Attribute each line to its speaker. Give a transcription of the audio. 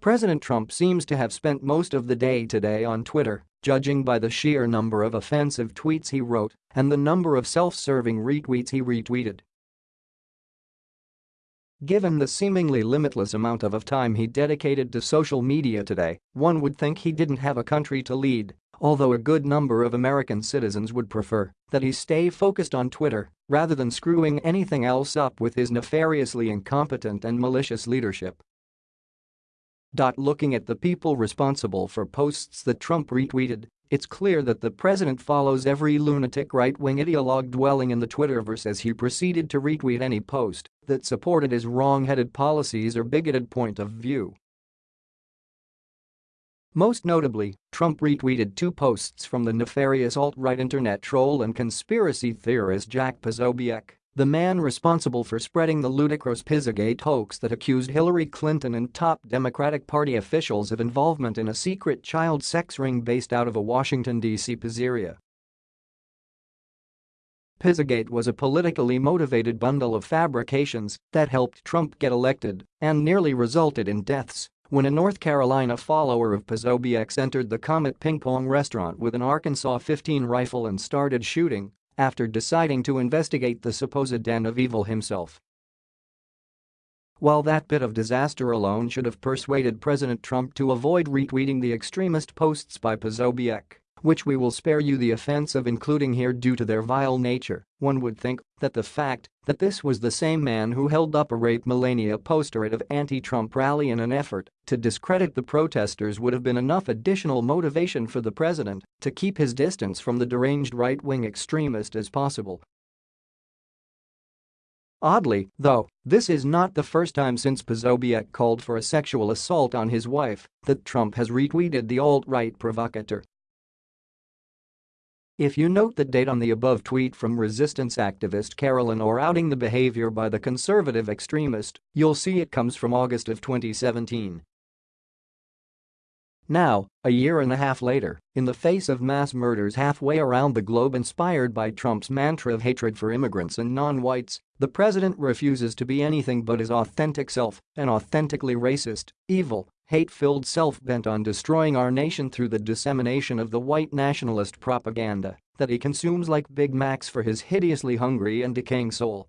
Speaker 1: President Trump seems to have spent most of the day today on Twitter, judging by the sheer number of offensive tweets he wrote and the number of self-serving retweets he retweeted. Given the seemingly limitless amount of time he dedicated to social media today, one would think he didn't have a country to lead, although a good number of American citizens would prefer that he stay focused on Twitter rather than screwing anything else up with his nefariously incompetent and malicious leadership. Looking at the people responsible for posts that Trump retweeted, it's clear that the president follows every lunatic right-wing ideologue dwelling in the Twitterverse as he proceeded to retweet any post that supported his wrong-headed policies or bigoted point of view. Most notably, Trump retweeted two posts from the nefarious alt-right internet troll and conspiracy theorist Jack Posobiec the man responsible for spreading the ludicrous Pizzagate hoax that accused Hillary Clinton and top Democratic Party officials of involvement in a secret child sex ring based out of a Washington, D.C. pizzeria. Pizzagate was a politically motivated bundle of fabrications that helped Trump get elected and nearly resulted in deaths when a North Carolina follower of Posobiec entered the Comet Ping Pong restaurant with an Arkansas 15 rifle and started shooting after deciding to investigate the supposed den of evil himself. While that bit of disaster alone should have persuaded President Trump to avoid retweeting the extremist posts by Posobiec, which we will spare you the offense of including here due to their vile nature, one would think that the fact that this was the same man who held up a Rape Melania poster at an anti-Trump rally in an effort to discredit the protesters would have been enough additional motivation for the president to keep his distance from the deranged right-wing extremist as possible. Oddly, though, this is not the first time since Posobiec called for a sexual assault on his wife that Trump has retweeted the alt-right provocateur if you note the date on the above tweet from resistance activist Carolyn or outing the behavior by the conservative extremist, you'll see it comes from August of 2017. Now, a year and a half later, in the face of mass murders halfway around the globe inspired by Trump's mantra of hatred for immigrants and non-whites, the president refuses to be anything but his authentic self, an authentically racist, evil, hate-filled self bent on destroying our nation through the dissemination of the white nationalist propaganda that he consumes like Big Macs for his hideously hungry and decaying soul.